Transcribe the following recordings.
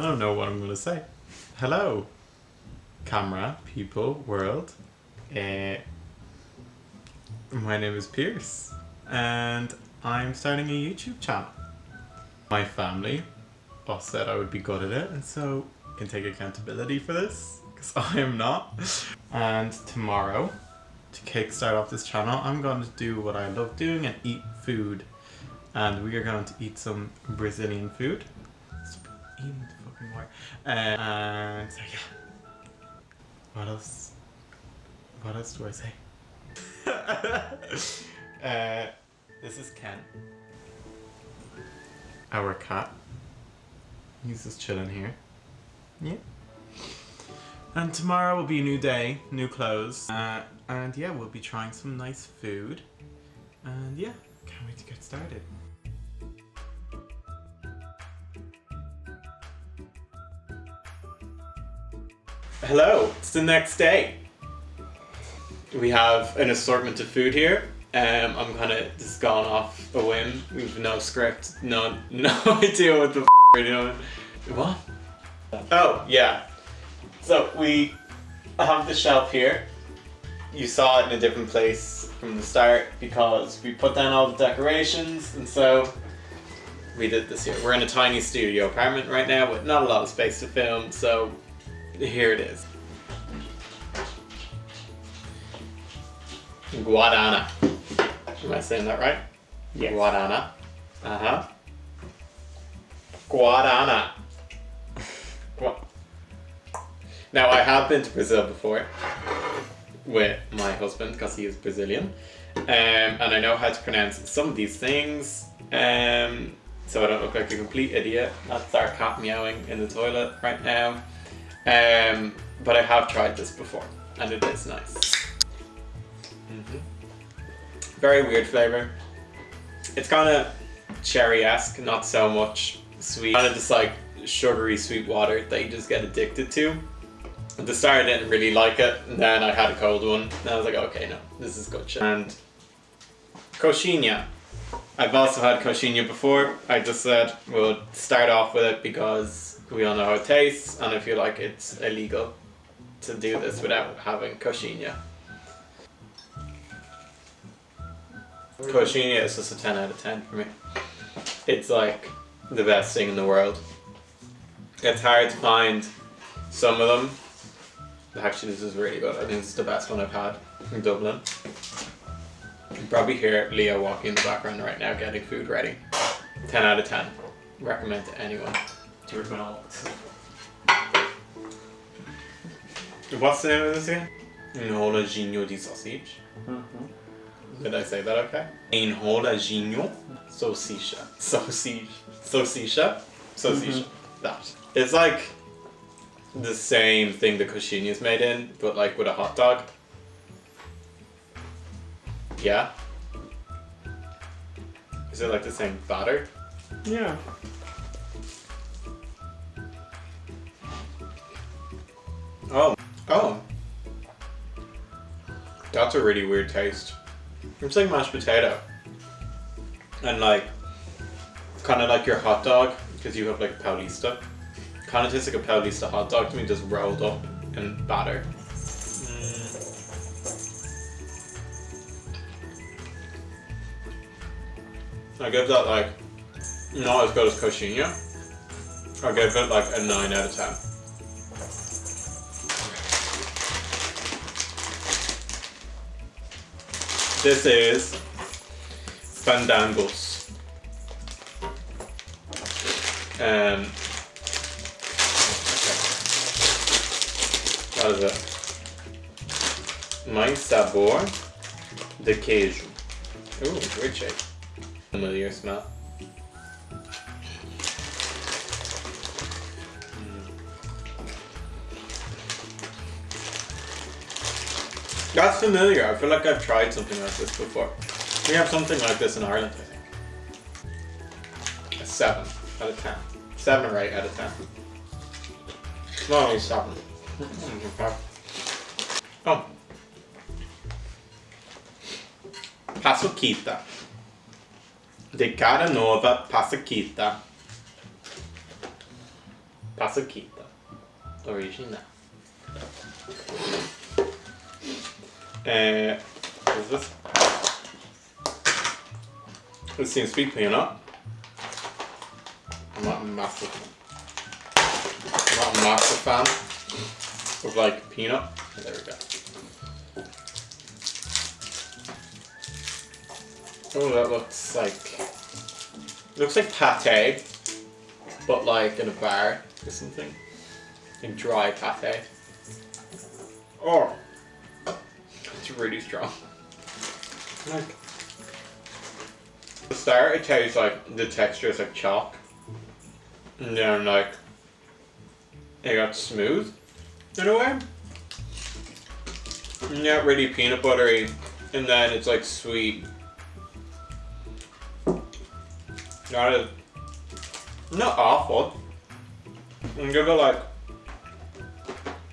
I don't know what I'm gonna say. Hello, camera, people, world. Uh, my name is Pierce, and I'm starting a YouTube channel. My family all said I would be good at it, and so I can take accountability for this, because I am not. And tomorrow, to kickstart off this channel, I'm going to do what I love doing and eat food. And we are going to eat some Brazilian food. Uh, and so yeah. What else? What else do I say? uh, this is Ken. Our cat. He's just chilling here. Yeah. And tomorrow will be a new day, new clothes. Uh, and yeah, we'll be trying some nice food. And yeah, can't wait to get started. Hello, it's the next day. We have an assortment of food here. Um, I'm kind of just gone off a whim. We've no script, no no idea what the f we're doing. What? Oh, yeah. So we have the shelf here. You saw it in a different place from the start because we put down all the decorations and so we did this here. We're in a tiny studio apartment right now with not a lot of space to film, so here it is. Guaraná. Am I saying that right? Yes. Guaraná. Uh-huh. Guaraná. Now, I have been to Brazil before with my husband because he is Brazilian. Um, and I know how to pronounce some of these things. Um, so I don't look like a complete idiot. That's our cat meowing in the toilet right now. Um, but I have tried this before and it is nice. Mhm. Very weird flavor. It's kind of cherry-esque, not so much sweet. Kind of just like sugary sweet water that you just get addicted to. At the start I didn't really like it, and then I had a cold one, and I was like, okay, no, this is good shit. And coxinha. I've also had coxinha before. I just said we'll start off with it because we all know how it tastes, and I feel like it's illegal to do this without having coxinha. Coxinha is just a 10 out of 10 for me. It's like the best thing in the world. It's hard to find some of them. Actually, this is really good. I think is the best one I've had in Dublin. You can probably hear Leo walking in the background right now getting food ready. 10 out of 10. Recommend to anyone. What's the name of this again? Enroladinho de sausage. Mm-hmm. Did I say that okay? Enroladinho salsicha. Sausage. Salsicha? Salsicha. Mm-hmm. That. It's like the same thing the coxinha is made in, but like with a hot dog. Yeah? Is it like the same batter? Yeah. Oh. Oh. That's a really weird taste. It's like mashed potato. And like, kind of like your hot dog, because you have like Paulista. Kind of tastes like a Paulista hot dog to me, just rolled up in batter. Mm. I give that like, not as good as coxinha. I give it like a 9 out of 10. This is Fandangos. Um, what is it? Mais sabor de queijo. Ooh, weird shape. Familiar smell. That's familiar. I feel like I've tried something like this before. We have something like this in Ireland, I think. A 7 out of 10. 7 or 8 out of 10. No, only 7. oh. Paçoquita. De cara nova, Paçoquita. Pasukita. Original. Uh, this? Seems to be peanut. I'm not a massive I'm not a massive fan of like peanut. There we go. Oh, that looks like looks like pate, but like in a bar or something. Like dry pate. Oh, really strong. Like the start, it tastes like the texture is like chalk, and then like it got smooth in a way. Not really peanut buttery, and then it's like sweet. Not a, not awful. I'm give it like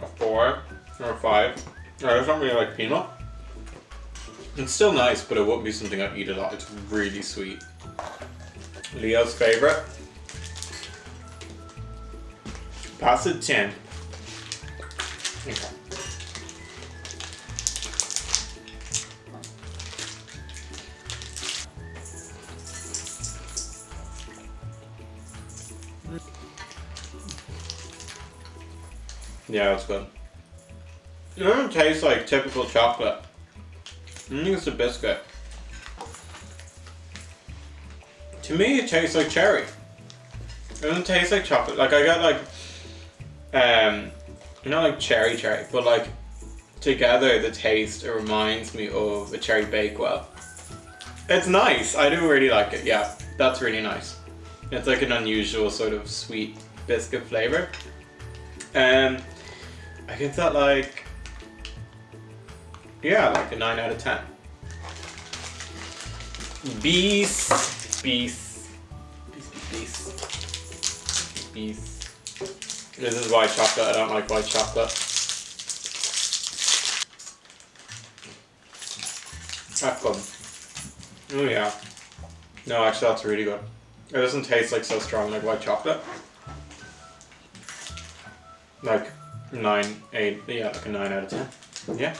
a four or a five. I just don't really like peanut. It's still nice, but it won't be something I'd eat a lot. It's really sweet. Leo's favorite. Pass it 10. Okay. Yeah, it's good. It doesn't taste like typical chocolate. I think it's a biscuit. To me, it tastes like cherry. It doesn't taste like chocolate. Like I got like, um, not like cherry cherry, but like together the taste it reminds me of a cherry bakewell. It's nice. I do really like it. Yeah, that's really nice. It's like an unusual sort of sweet biscuit flavor. Um, I give that like, yeah, like a 9 out of 10. Beast, beast, beast, beast, beast. This is white chocolate, I don't like white chocolate. That's good. Oh yeah. No, actually that's really good. It doesn't taste like so strong like white chocolate. Like nine, eight, yeah, like a nine out of ten. Yeah.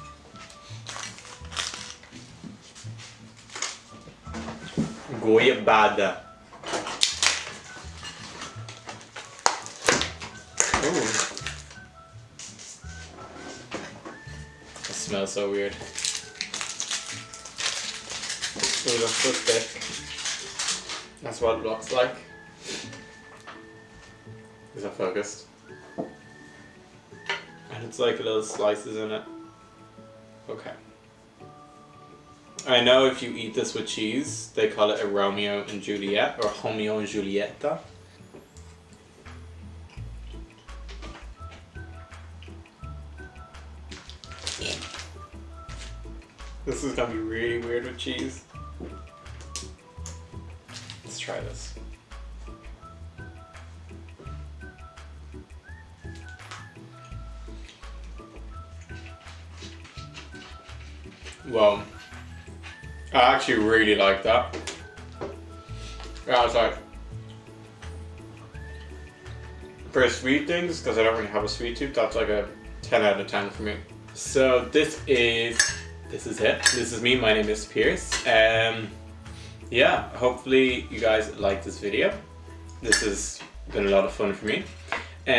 Goiabada. Ooh. It smells so weird. Ooh, that's so thick. That's what it looks like. Is that focused? And it's like little slices in it. Okay. I know if you eat this with cheese, they call it a Romeo and Juliet or Romeo and Julieta. This is gonna be really weird with cheese. Let's try this. Well, I actually really like that. Yeah, it's like for sweet things, because I don't really have a sweet tooth, that's like a 10 out of 10 for me. So this is this is it. This is me. My name is Pierce. Um, yeah, hopefully you guys like this video. This has been a lot of fun for me. Um,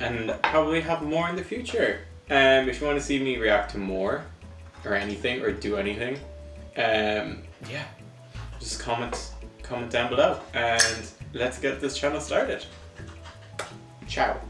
and probably have more in the future. Um, if you want to see me react to more, or anything or do anything, um, yeah, just comment, comment down below and let's get this channel started. Ciao.